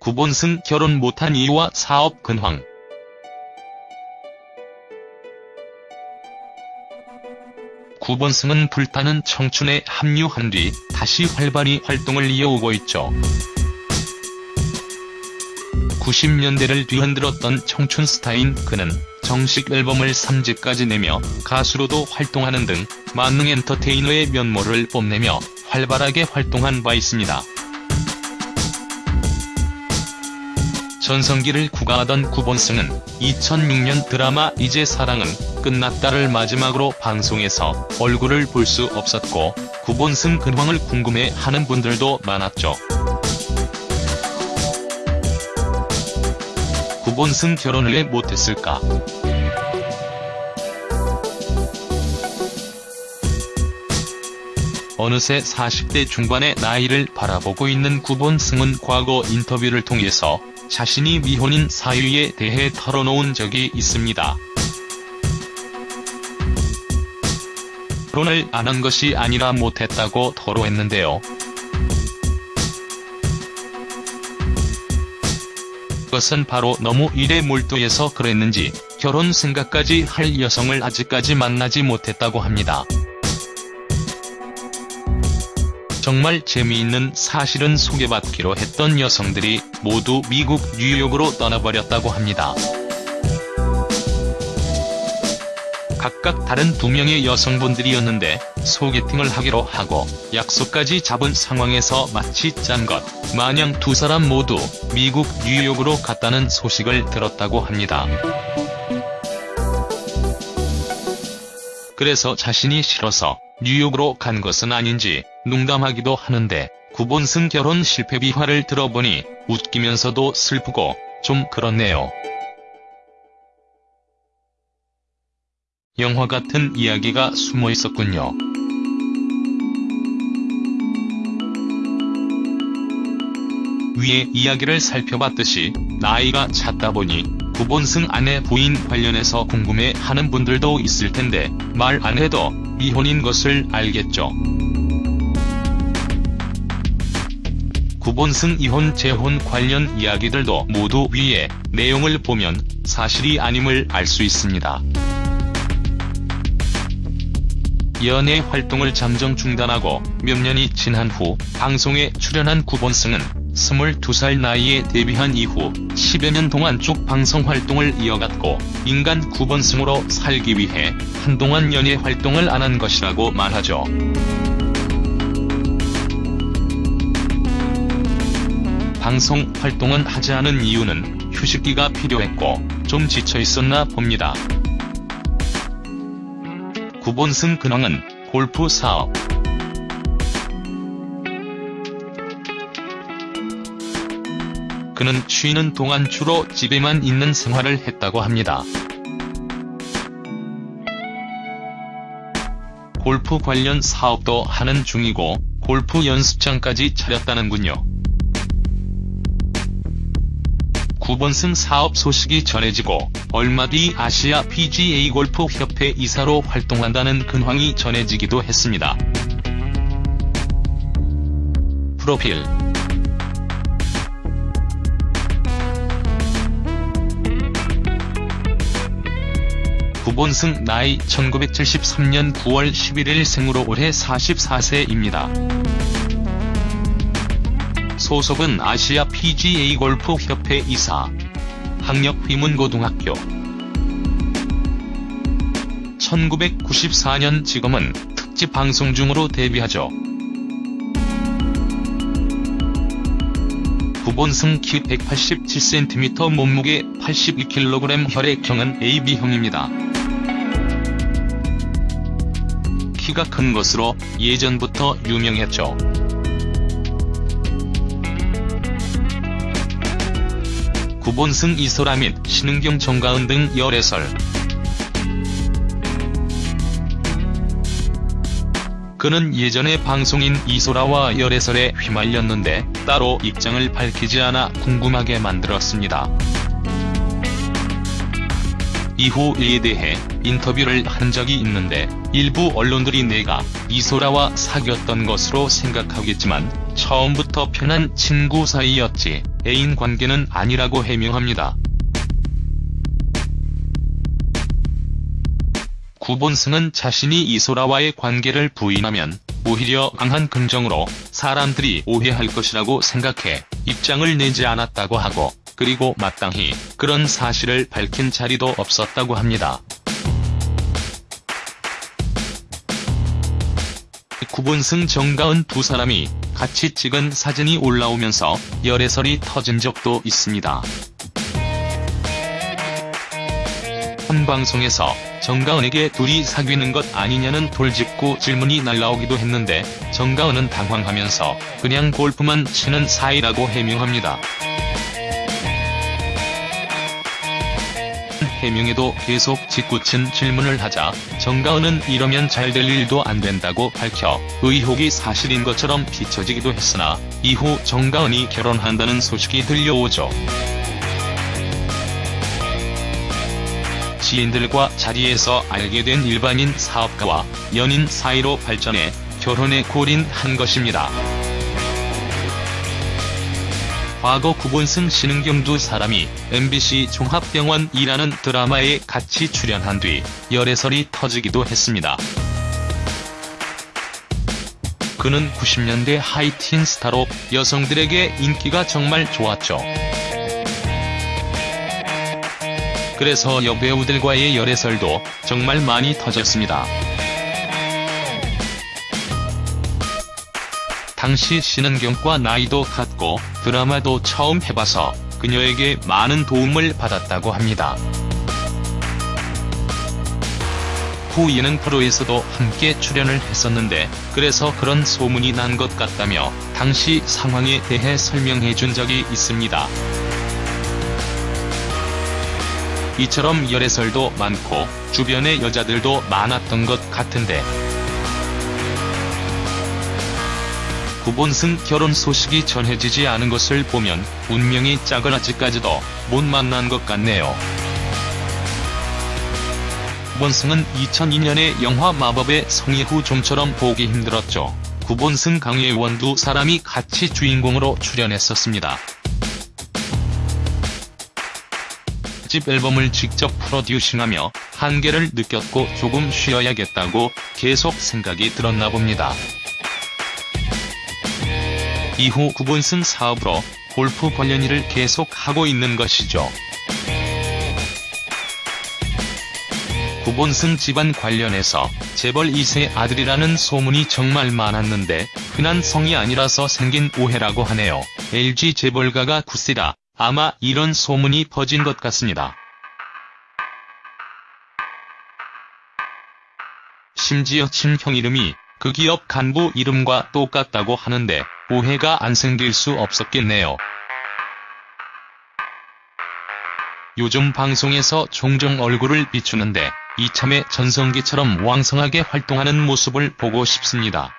구본승 결혼 못한 이유와 사업 근황. 구본승은 불타는 청춘에 합류한 뒤 다시 활발히 활동을 이어오고 있죠. 90년대를 뒤흔들었던 청춘 스타인 그는 정식 앨범을 3집까지 내며 가수로도 활동하는 등 만능 엔터테이너의 면모를 뽐내며 활발하게 활동한 바 있습니다. 전성기를 구가하던 구본승은 2006년 드라마 이제 사랑은 끝났다를 마지막으로 방송에서 얼굴을 볼 수 없었고 구본승 근황을 궁금해하는 분들도 많았죠. 구본승 결혼을 왜 못했을까? 어느새 40대 중반의 나이를 바라보고 있는 구본승은 과거 인터뷰를 통해서 자신이 미혼인 사유에 대해 털어놓은 적이 있습니다. 결혼을 안 한 것이 아니라 못했다고 토로했는데요. 그것은 바로 너무 일에 몰두해서 그랬는지 결혼 생각까지 할 여성을 아직까지 만나지 못했다고 합니다. 정말 재미있는 사실은 소개받기로 했던 여성들이 모두 미국 뉴욕으로 떠나버렸다고 합니다. 각각 다른 두 명의 여성분들이었는데 소개팅을 하기로 하고 약속까지 잡은 상황에서 마치 짠 것 마냥 두 사람 모두 미국 뉴욕으로 갔다는 소식을 들었다고 합니다. 그래서 자신이 싫어서 뉴욕으로 간 것은 아닌지 농담하기도 하는데 구본승 결혼 실패 비화를 들어보니 웃기면서도 슬프고 좀 그렇네요. 영화 같은 이야기가 숨어 있었군요. 위의 이야기를 살펴봤듯이 나이가 찼다 보니 구본승 아내 부인 관련해서 궁금해하는 분들도 있을 텐데 말 안 해도 미혼인 것을 알겠죠. 구본승 이혼 재혼 관련 이야기들도 모두 위에 내용을 보면 사실이 아님을 알 수 있습니다. 연예 활동을 잠정 중단하고 몇 년이 지난 후 방송에 출연한 구본승은 22살 나이에 데뷔한 이후 10여 년 동안 쭉 방송 활동을 이어갔고 인간 구본승으로 살기 위해 한동안 연예 활동을 안 한 것이라고 말하죠. 방송 활동은 하지 않은 이유는 휴식기가 필요했고 좀 지쳐있었나 봅니다. 구본승 근황은 골프 사업. 그는 쉬는 동안 주로 집에만 있는 생활을 했다고 합니다. 골프 관련 사업도 하는 중이고 골프 연습장까지 차렸다는군요. 구본승 사업 소식이 전해지고 얼마 뒤 아시아 PGA 골프 협회 이사로 활동한다는 근황이 전해지기도 했습니다. 프로필 구본승 나이 1973년 9월 11일 생으로 올해 44세입니다. 소속은 아시아 PGA 골프 협회 이사. 학력 휘문고등학교. 1994년 지금은 특집 방송 중으로 데뷔하죠. 구본승 키 187cm 몸무게 82kg 혈액형은 AB형입니다. 키가 큰 것으로 예전부터 유명했죠. 구본승 이소라 및 신은경 정가은 등 열애설. 그는 예전에 방송인 이소라와 열애설에 휘말렸는데 따로 입장을 밝히지 않아 궁금하게 만들었습니다. 이후 이에 대해 인터뷰를 한 적이 있는데 일부 언론들이 내가 이소라와 사귀었던 것으로 생각하겠지만 처음부터 편한 친구 사이였지 애인 관계는 아니라고 해명합니다. 구본승은 자신이 이소라와의 관계를 부인하면 오히려 강한 긍정으로 사람들이 오해할 것이라고 생각해 입장을 내지 않았다고 하고 그리고 마땅히 그런 사실을 밝힌 자리도 없었다고 합니다. 구본승 정가은 두 사람이 같이 찍은 사진이 올라오면서 열애설이 터진 적도 있습니다. 한 방송에서 정가은에게 둘이 사귀는 것 아니냐는 돌직구 질문이 날라오기도 했는데 정가은은 당황하면서 그냥 골프만 치는 사이라고 해명합니다. 해명에도 계속 짓궂은 질문을 하자 정가은은 이러면 잘 될 일도 안 된다고 밝혀 의혹이 사실인 것처럼 비춰지기도 했으나 이후 정가은이 결혼한다는 소식이 들려오죠. 지인들과 자리에서 알게 된 일반인 사업가와 연인 사이로 발전해 결혼에 골인한 것입니다. 과거 구본승 신은경 두 사람이 MBC 종합병원이라는 드라마에 같이 출연한 뒤 열애설이 터지기도 했습니다. 그는 90년대 하이틴 스타로 여성들에게 인기가 정말 좋았죠. 그래서 여배우들과의 열애설도 정말 많이 터졌습니다. 당시 신은경과 나이도 같고 드라마도 처음 해봐서 그녀에게 많은 도움을 받았다고 합니다. 후 예능 프로에서도 함께 출연을 했었는데 그래서 그런 소문이 난 것 같다며 당시 상황에 대해 설명해 준 적이 있습니다. 이처럼 열애설도 많고 주변의 여자들도 많았던 것 같은데 구본승 결혼 소식이 전해지지 않은 것을 보면 운명이 짜거나지까지도 못 만난 것 같네요. 구본승은 2002년에 영화 마법의 성이후 좀처럼 보기 힘들었죠. 구본승 강예원 두 사람이 같이 주인공으로 출연했었습니다. 집 앨범을 직접 프로듀싱하며 한계를 느꼈고 조금 쉬어야겠다고 계속 생각이 들었나 봅니다. 이후 구본승 사업으로 골프 관련 일을 계속 하고 있는 것이죠. 구본승 집안 관련해서 재벌 2세 아들이라는 소문이 정말 많았는데 흔한 성이 아니라서 생긴 오해라고 하네요. LG 재벌가가 9세라 아마 이런 소문이 퍼진 것 같습니다. 심지어 친형 이름이 그 기업 간부 이름과 똑같다고 하는데 오해가 안 생길 수 없었겠네요. 요즘 방송에서 종종 얼굴을 비추는데 이참에 전성기처럼 왕성하게 활동하는 모습을 보고 싶습니다.